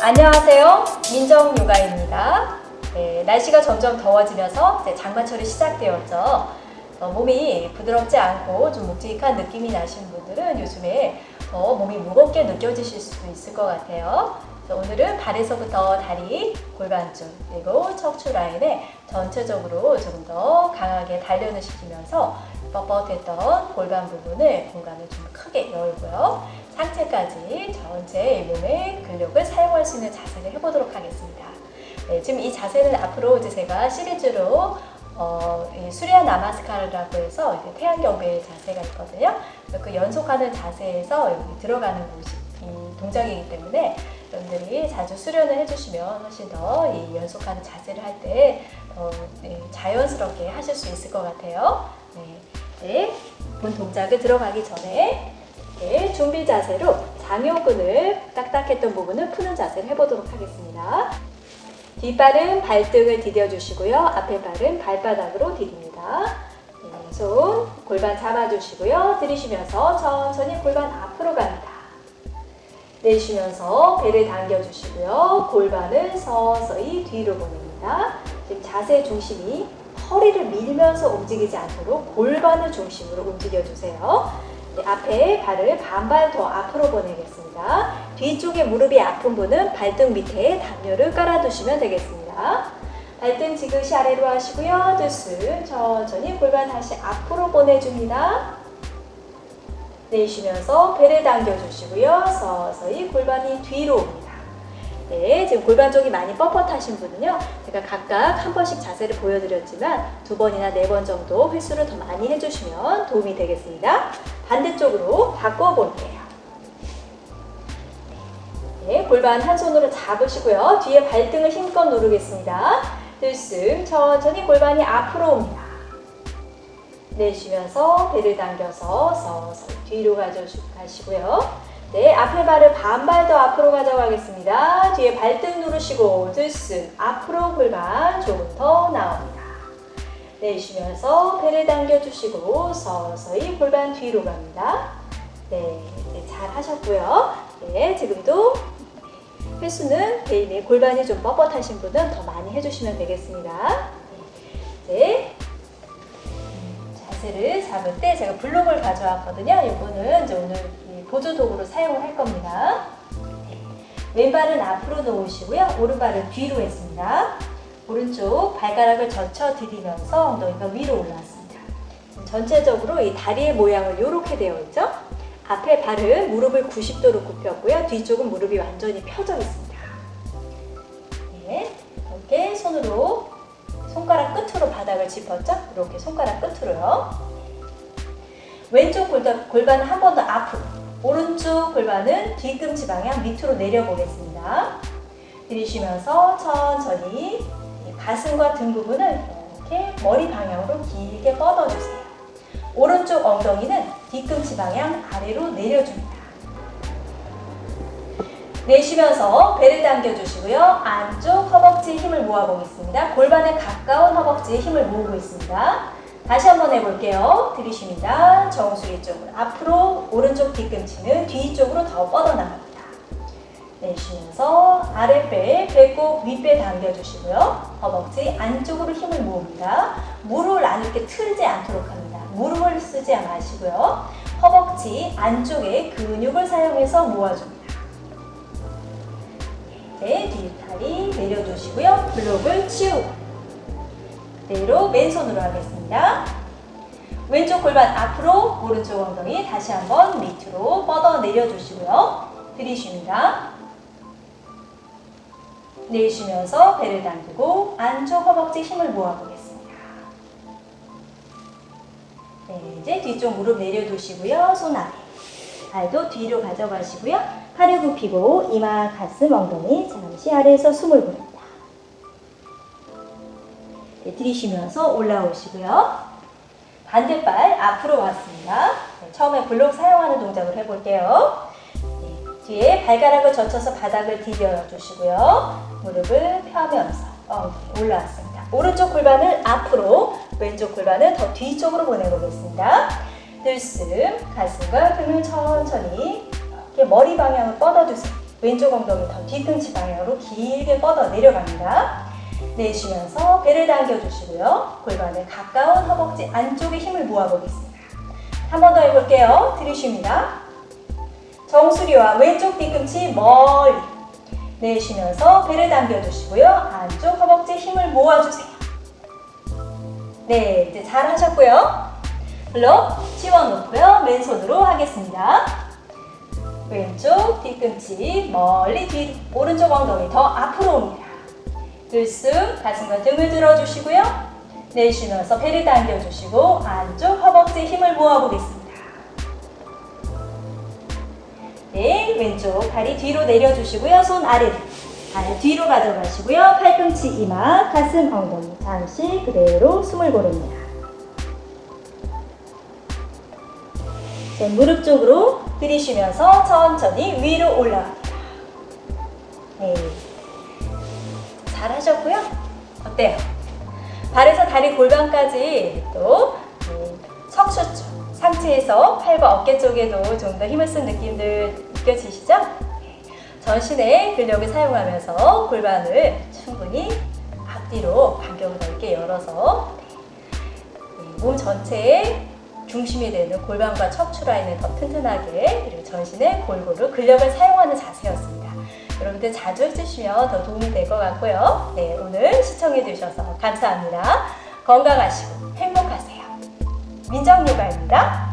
안녕하세요. 민정요가입니다. 네, 날씨가 점점 더워지면서 장마철이 시작되었죠. 어, 몸이 부드럽지 않고 좀 묵직한 느낌이 나시는 분들은 요즘에 더 몸이 무겁게 느껴지실 수도 있을 것 같아요. 오늘은 발에서부터 다리, 골반줄, 그리고 척추 라인에 전체적으로 좀더 강하게 단련을 시키면서 뻣뻣했던 골반 부분을 공간을 좀 크게 열고요. 상체까지 전체 몸의 근력을 사용할 수 있는 자세를 해보도록 하겠습니다. 네, 지금 이 자세는 앞으로 이제 제가 시리즈로 어, 수리아 나마스카르라고 해서 이제 태양경배 자세가 있거든요. 그 연속하는 자세에서 여기 들어가는 곳이 이 동작이기 때문에 분들이 자주 수련을 해주시면 훨씬 더 이 연속하는 자세를 할때 어, 네, 자연스럽게 하실 수 있을 것 같아요. 네, 네, 본 동작을 들어가기 전에 이렇게 준비 자세로 장요근을 딱딱했던 부분을 푸는 자세를 해보도록 하겠습니다. 뒷발은 발등을 디뎌주시고요. 앞에 발은 발바닥으로 디딥니다. 네, 손 골반 잡아주시고요. 들이쉬면서 천천히 골반 앞으로 갑니다. 내쉬면서 배를 당겨주시고요. 골반을 서서히 뒤로 보냅니다. 지금 자세 중심이 허리를 밀면서 움직이지 않도록 골반을 중심으로 움직여주세요. 네, 앞에 발을 반발 더 앞으로 보내겠습니다. 뒤쪽에 무릎이 아픈 분은 발등 밑에 담요를 깔아두시면 되겠습니다. 발등 지그시 아래로 하시고요. 들숨 천천히 골반 다시 앞으로 보내줍니다. 내쉬면서 배를 당겨주시고요. 서서히 골반이 뒤로 옵니다. 네, 지금 골반 쪽이 많이 뻣뻣하신 분은요. 제가 각각 한 번씩 자세를 보여드렸지만 두 번이나 네 번 정도 횟수를 더 많이 해주시면 도움이 되겠습니다. 반대쪽으로 바꿔볼게요. 네, 골반 한 손으로 잡으시고요. 뒤에 발등을 힘껏 누르겠습니다. 들숨 천천히 골반이 앞으로 옵니다. 내쉬면서 배를 당겨서 서서히 뒤로 가져가시고요. 네, 앞에 발을 반발 더 앞으로 가져가겠습니다. 뒤에 발등 누르시고 들숨 앞으로 골반 조금 더 나옵니다. 내쉬면서 배를 당겨주시고 서서히 골반 뒤로 갑니다. 네, 네, 잘 하셨고요. 네, 지금도 횟수는 개인의 골반이 좀 뻣뻣하신 분은 더 많이 해주시면 되겠습니다. 네, 자세를 잡을 때 제가 블록을 가져왔거든요. 이거는 이제 오늘 보조 도구로 사용을 할 겁니다. 네. 왼발은 앞으로 놓으시고요. 오른발은 뒤로 했습니다. 오른쪽 발가락을 젖혀 들이면서 엉덩이가 위로 올라왔습니다. 전체적으로 이 다리의 모양은 이렇게 되어 있죠. 앞에 발은 무릎을 90도로 굽혔고요. 뒤쪽은 무릎이 완전히 펴져 있습니다. 네, 이렇게 손으로 손가락 끝으로 바닥을 짚었죠? 이렇게 손가락 끝으로요. 왼쪽 골반, 골반은 한 번 더 앞으로 오른쪽 골반은 뒤꿈치 방향 밑으로 내려보겠습니다. 들이쉬면서 천천히 가슴과 등 부분을 이렇게 머리 방향으로 길게 뻗어주세요. 오른쪽 엉덩이는 뒤꿈치 방향 아래로 내려줍니다. 내쉬면서 배를 당겨주시고요. 안쪽 허벅지에 힘을 모아보겠습니다. 골반에 가까운 허벅지에 힘을 모으고 있습니다. 다시 한번 해볼게요. 들이쉽니다. 정수리 쪽으로 앞으로 오른쪽 뒤꿈치는 뒤쪽으로 더 뻗어나갑니다. 내쉬면서 아랫배, 배꼽, 윗배 당겨주시고요. 허벅지 안쪽으로 힘을 모읍니다. 무릎을 안 이렇게 틀지 않도록 합니다. 무릎을 쓰지 마시고요. 허벅지 안쪽에 근육을 사용해서 모아줍니다. 네, 뒷다리 내려두시고요. 블록을 치우고 그대로 맨손으로 하겠습니다. 왼쪽 골반 앞으로 오른쪽 엉덩이 다시 한번 밑으로 뻗어 내려주시고요. 들이쉽니다. 내쉬면서 배를 당기고 안쪽 허벅지 힘을 모아보겠습니다. 네, 이제 뒤쪽 무릎 내려두시고요. 손 아래. 발도 뒤로 가져가시고요. 팔을 굽히고 이마, 가슴, 엉덩이 잠시 아래에서 숨을 보냅니다. 네, 들이쉬면서 올라오시고요. 반대발 앞으로 왔습니다. 네, 처음에 블록 사용하는 동작을 해볼게요. 네, 뒤에 발가락을 젖혀서 바닥을 디뎌 주시고요. 무릎을 펴면서 엉덩이 올라왔습니다. 오른쪽 골반을 앞으로, 왼쪽 골반을 더 뒤쪽으로 보내보겠습니다. 들숨, 가슴과 등을 천천히 이렇게 머리 방향을 뻗어주세요. 왼쪽 엉덩이 더 뒤꿈치 방향으로 길게 뻗어 내려갑니다. 내쉬면서 배를 당겨주시고요. 골반에 가까운 허벅지 안쪽에 힘을 모아보겠습니다. 한 번 더 해볼게요. 들이쉽니다. 정수리와 왼쪽 뒤꿈치 멀리 내쉬면서 배를 당겨주시고요. 안쪽 허벅지 힘을 모아주세요. 네, 이제 잘 하셨고요. 블럭 치워놓고요. 맨손으로 하겠습니다. 왼쪽 뒤꿈치 멀리 뒤 오른쪽 엉덩이 더 앞으로 옵니다. 들숨 가슴과 등을 들어주시고요. 내쉬면서 배를 당겨주시고 안쪽 허벅지 힘을 모아보겠습니다. 네, 왼쪽 다리 뒤로 내려주시고요. 손 아래로. 발 뒤로 가져가시고요. 팔꿈치 이마, 가슴, 엉덩이. 잠시 그대로 숨을 고릅니다. 무릎 쪽으로 들이쉬면서 천천히 위로 올라갑니다. 네. 잘 하셨고요. 어때요? 발에서 다리 골반까지 또 네, 척추 쪽, 상체에서 팔과 어깨 쪽에도 좀 더 힘을 쓴 느낌들 느껴지시죠? 네. 전신의 근력을 사용하면서 골반을 충분히 앞뒤로 반경을 넓게 열어서 네, 몸 전체에 중심이 되는 골반과 척추 라인을 더 튼튼하게 그리고 전신에 골고루 근력을 사용하는 자세였습니다. 여러분들 자주 해주시면 더 도움이 될 것 같고요. 네, 오늘 시청해 주셔서 감사합니다. 건강하시고 행복하세요. 민정요가입니다.